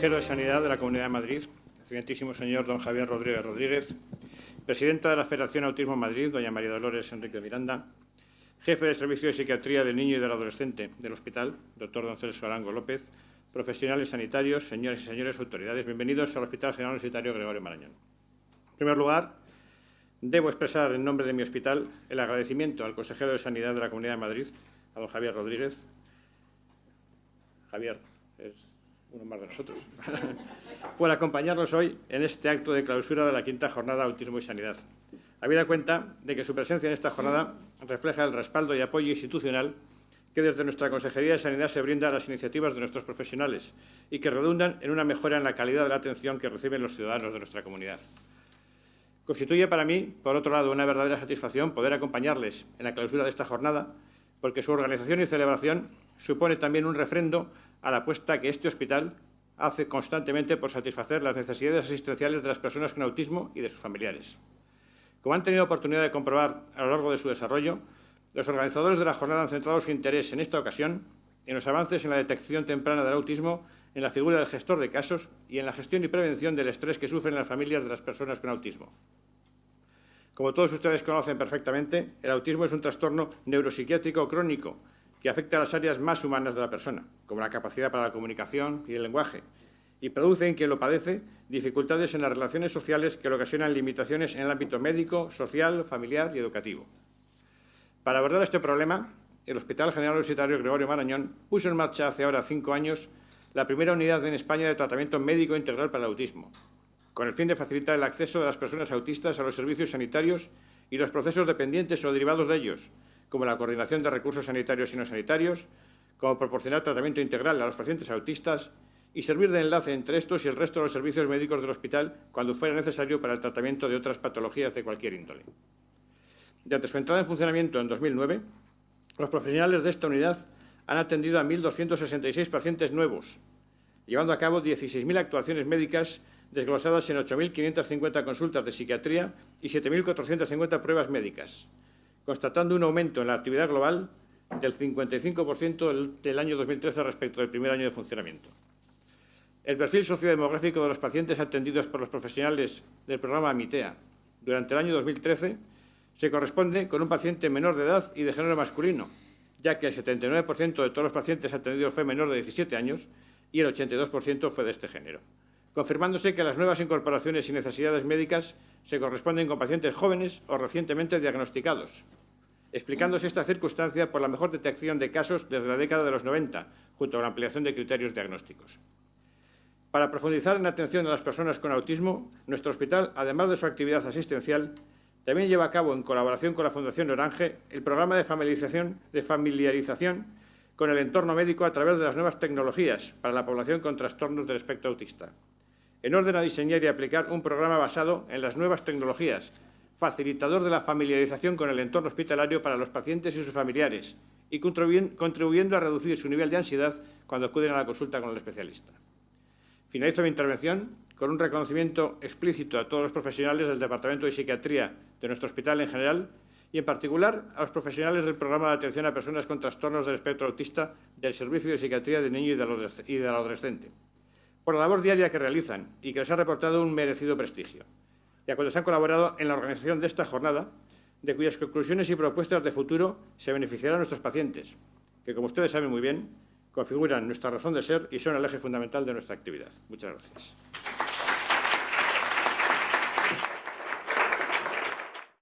consejero de Sanidad de la Comunidad de Madrid, excelentísimo señor don Javier Rodríguez Rodríguez, presidenta de la Federación Autismo Madrid, doña María Dolores Enrique Miranda, jefe del Servicio de Psiquiatría del Niño y del Adolescente del Hospital, doctor don Celso Arango López, profesionales sanitarios, señores y señores autoridades, bienvenidos al Hospital General Universitario Gregorio Marañón. En primer lugar, debo expresar en nombre de mi hospital el agradecimiento al consejero de Sanidad de la Comunidad de Madrid, a don Javier Rodríguez. Javier, es uno más de nosotros, por acompañarnos hoy en este acto de clausura de la quinta jornada Autismo y Sanidad. Habida cuenta de que su presencia en esta jornada refleja el respaldo y apoyo institucional que desde nuestra Consejería de Sanidad se brinda a las iniciativas de nuestros profesionales y que redundan en una mejora en la calidad de la atención que reciben los ciudadanos de nuestra comunidad. Constituye para mí, por otro lado, una verdadera satisfacción poder acompañarles en la clausura de esta jornada, porque su organización y celebración supone también un refrendo a la apuesta que este hospital hace constantemente por satisfacer las necesidades asistenciales de las personas con autismo y de sus familiares. Como han tenido oportunidad de comprobar a lo largo de su desarrollo, los organizadores de la jornada han centrado su interés en esta ocasión en los avances en la detección temprana del autismo, en la figura del gestor de casos y en la gestión y prevención del estrés que sufren las familias de las personas con autismo. Como todos ustedes conocen perfectamente, el autismo es un trastorno neuropsiquiátrico crónico que afecta a las áreas más humanas de la persona, como la capacidad para la comunicación y el lenguaje, y produce en quien lo padece dificultades en las relaciones sociales que le ocasionan limitaciones en el ámbito médico, social, familiar y educativo. Para abordar este problema, el Hospital General Universitario Gregorio Marañón puso en marcha hace ahora cinco años la primera unidad en España de tratamiento médico integral para el autismo, con el fin de facilitar el acceso de las personas autistas a los servicios sanitarios y los procesos dependientes o derivados de ellos, como la coordinación de recursos sanitarios y no sanitarios, como proporcionar tratamiento integral a los pacientes autistas y servir de enlace entre estos y el resto de los servicios médicos del hospital cuando fuera necesario para el tratamiento de otras patologías de cualquier índole. Desde su entrada en funcionamiento en 2009, los profesionales de esta unidad han atendido a 1.266 pacientes nuevos, llevando a cabo 16.000 actuaciones médicas desglosadas en 8.550 consultas de psiquiatría y 7.450 pruebas médicas, constatando un aumento en la actividad global del 55% del año 2013 respecto del primer año de funcionamiento. El perfil sociodemográfico de los pacientes atendidos por los profesionales del programa MITEA durante el año 2013 se corresponde con un paciente menor de edad y de género masculino, ya que el 79% de todos los pacientes atendidos fue menor de 17 años y el 82% fue de este género, confirmándose que las nuevas incorporaciones y necesidades médicas se corresponden con pacientes jóvenes o recientemente diagnosticados, explicándose esta circunstancia por la mejor detección de casos desde la década de los 90, junto a la ampliación de criterios diagnósticos. Para profundizar en la atención a las personas con autismo, nuestro hospital, además de su actividad asistencial, también lleva a cabo, en colaboración con la Fundación Orange, el programa de familiarización, de familiarización con el entorno médico a través de las nuevas tecnologías para la población con trastornos del espectro autista, en orden a diseñar y aplicar un programa basado en las nuevas tecnologías facilitador de la familiarización con el entorno hospitalario para los pacientes y sus familiares y contribuyendo a reducir su nivel de ansiedad cuando acuden a la consulta con el especialista. Finalizo mi intervención con un reconocimiento explícito a todos los profesionales del Departamento de Psiquiatría de nuestro hospital en general y, en particular, a los profesionales del Programa de Atención a Personas con Trastornos del Espectro Autista del Servicio de Psiquiatría del Niño y del Adolescente, por la labor diaria que realizan y que les ha reportado un merecido prestigio y a quienes han colaborado en la organización de esta jornada, de cuyas conclusiones y propuestas de futuro se beneficiarán nuestros pacientes, que, como ustedes saben muy bien, configuran nuestra razón de ser y son el eje fundamental de nuestra actividad. Muchas gracias.